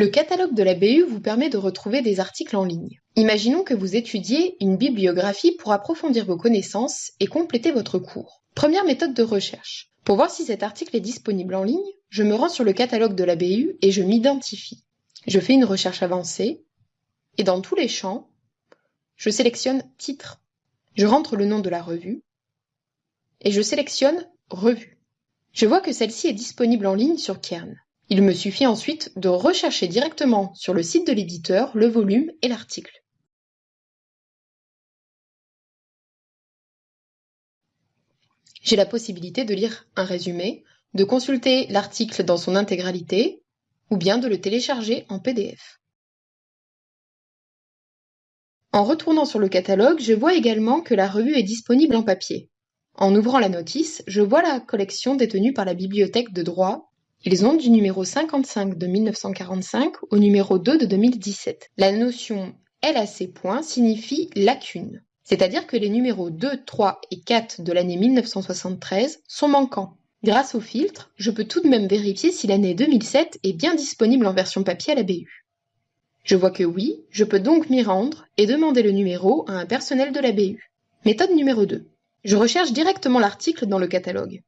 Le catalogue de la BU vous permet de retrouver des articles en ligne. Imaginons que vous étudiez une bibliographie pour approfondir vos connaissances et compléter votre cours. Première méthode de recherche. Pour voir si cet article est disponible en ligne, je me rends sur le catalogue de la BU et je m'identifie. Je fais une recherche avancée et dans tous les champs, je sélectionne Titre. Je rentre le nom de la revue et je sélectionne Revue. Je vois que celle-ci est disponible en ligne sur Kern. Il me suffit ensuite de rechercher directement sur le site de l'éditeur le volume et l'article. J'ai la possibilité de lire un résumé, de consulter l'article dans son intégralité, ou bien de le télécharger en PDF. En retournant sur le catalogue, je vois également que la revue est disponible en papier. En ouvrant la notice, je vois la collection détenue par la bibliothèque de droit ils ont du numéro 55 de 1945 au numéro 2 de 2017. La notion LAC signifie lacune, c'est-à-dire que les numéros 2, 3 et 4 de l'année 1973 sont manquants. Grâce au filtre, je peux tout de même vérifier si l'année 2007 est bien disponible en version papier à la BU. Je vois que oui, je peux donc m'y rendre et demander le numéro à un personnel de la BU. Méthode numéro 2. Je recherche directement l'article dans le catalogue.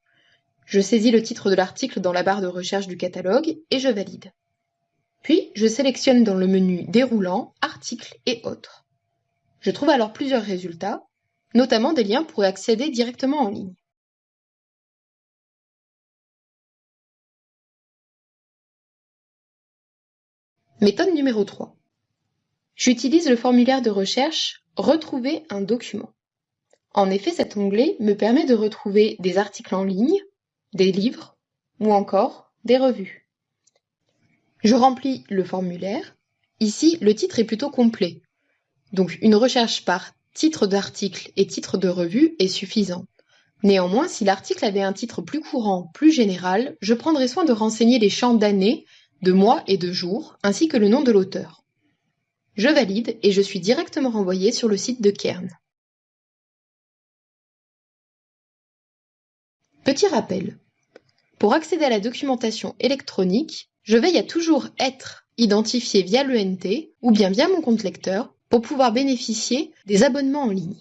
Je saisis le titre de l'article dans la barre de recherche du catalogue et je valide. Puis, je sélectionne dans le menu déroulant Articles et autres. Je trouve alors plusieurs résultats, notamment des liens pour accéder directement en ligne. Méthode numéro 3. J'utilise le formulaire de recherche Retrouver un document. En effet, cet onglet me permet de retrouver des articles en ligne, des livres ou encore des revues. Je remplis le formulaire. Ici, le titre est plutôt complet. Donc une recherche par titre d'article et titre de revue est suffisant. Néanmoins, si l'article avait un titre plus courant, plus général, je prendrai soin de renseigner les champs d'année, de mois et de jours, ainsi que le nom de l'auteur. Je valide et je suis directement renvoyé sur le site de Kern. Petit rappel, pour accéder à la documentation électronique, je veille à toujours être identifié via l'ENT ou bien via mon compte lecteur pour pouvoir bénéficier des abonnements en ligne.